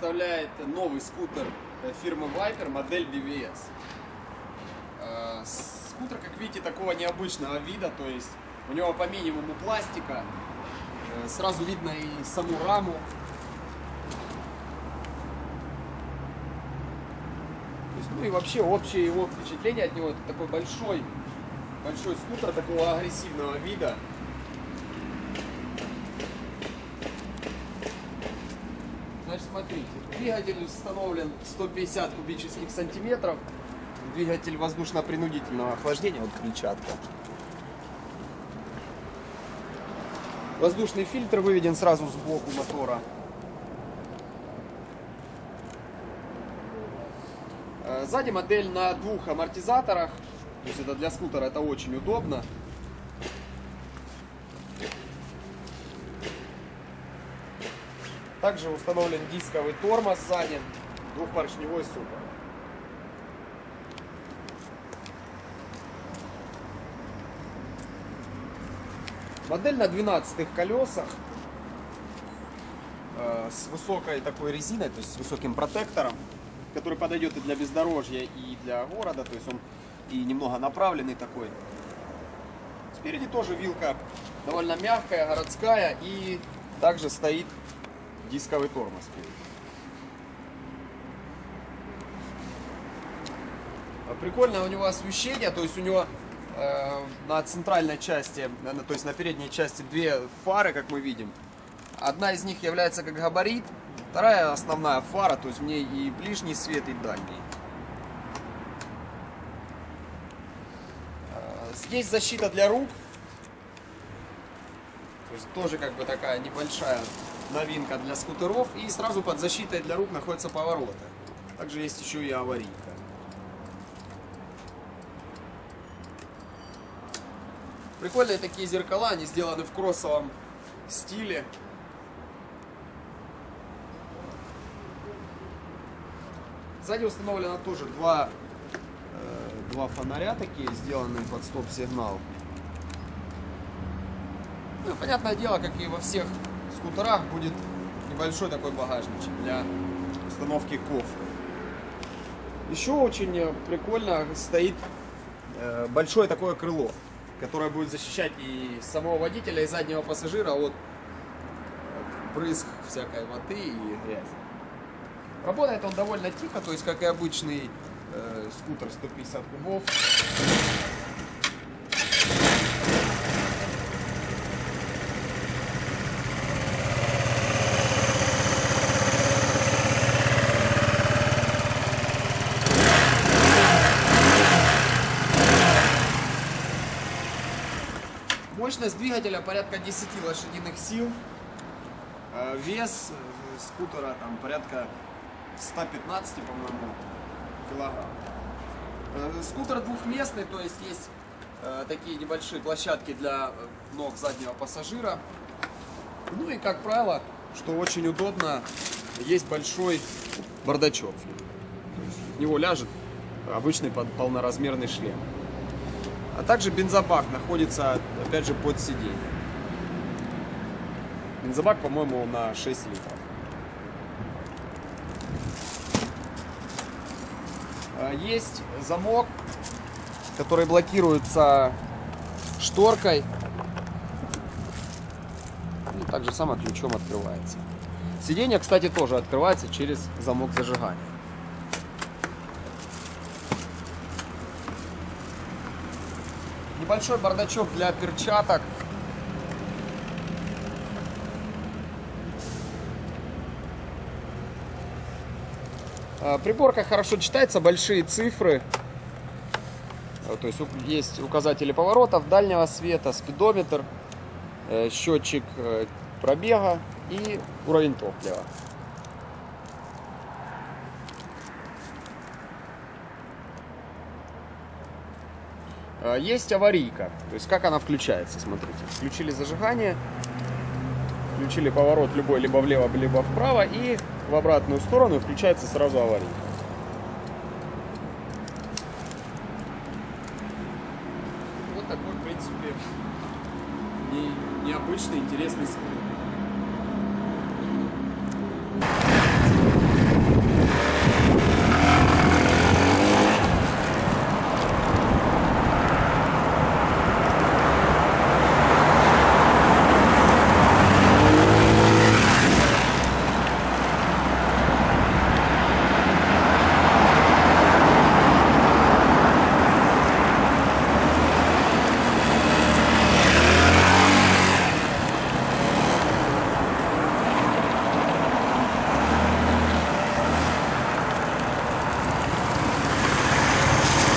представляет новый скутер э, фирмы Viper, модель BVS. Э, Скутер, как видите, такого необычного вида, то есть у него по минимуму пластика, э, сразу видно и саму раму. Ну и вообще общее его впечатление от него, это такой большой, большой скутер такого агрессивного вида. Смотрите, двигатель установлен 150 кубических сантиметров. Двигатель воздушно-принудительного охлаждения, вот крыльчатка. Воздушный фильтр выведен сразу сбоку мотора. Э, Сзади модель на двух амортизаторах. То есть это для скутера это очень удобно. Также установлен дисковый тормоз сзади, двухпоршневой супер. Модель на 12 колесах э, с высокой такой резиной, то есть с высоким протектором, который подойдет и для бездорожья, и для города, то есть он и немного направленный такой. Спереди тоже вилка довольно мягкая, городская, и также стоит дисковый тормоз. А Прикольное у него освещение, то есть у него э, на центральной части, э, то есть на передней части две фары, как мы видим. Одна из них является как габарит, вторая основная фара, то есть в ней и ближний свет, и дальний. Э, Здесь защита для рук, то есть тоже как бы такая небольшая новинка для скутеров. И сразу под защитой для рук находятся повороты. Также есть еще и аварийка. Прикольные такие зеркала, они сделаны в кроссовом стиле. Сзади установлено тоже два, э, два фонаря такие, сделанные под стоп-сигнал. Ну, понятное дело, как и во всех скутерах, будет небольшой такой багажничек для установки кофры. Еще очень э, прикольно стоит э, большое такое крыло, которое будет защищать и самого водителя, и заднего пассажира от э, брызг всякой воды и грязи. Работает он довольно тихо, то есть как и обычный э, скутер 150 кубов. Мощность двигателя порядка 10 лошадиных сил. Э, Вес э, скутера там порядка 115, по-моему, килограмм. Э, Скутер двухместный, то есть есть такие небольшие площадки для ног заднего пассажира. Ну и, как правило, что очень удобно, есть большой бардачок. В него ляжет обычный пол- полноразмерный шлем. А также бензобак находится, опять же, под сиденьем. Бензобак, по-моему, на 6 литров. А, Есть замок, который блокируется шторкой. И так же само ключом открывается. Сиденье, кстати, тоже открывается через замок зажигания. Небольшой бардачок для перчаток. А, Приборка хорошо читается, большие цифры. То есть есть указатели поворотов, дальнего света, спидометр, э, счетчик э, пробега и уровень топлива. Есть аварийка. То есть как она включается, смотрите. Включили зажигание, включили поворот любой либо влево, либо вправо и в обратную сторону включается сразу аварийка. Вот такой, в принципе, не- необычный, интересный скутер.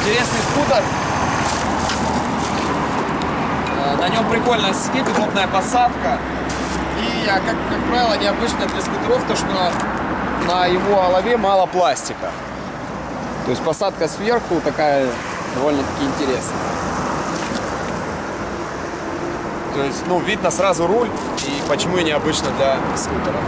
Интересный скутер. Э, на нем прикольная сидит, удобная посадка. И, как, как правило, необычно для скутеров то, что на его олове мало пластика. То есть посадка сверху такая довольно-таки интересная. То есть, ну, видно сразу руль, и почему и необычно для скутера.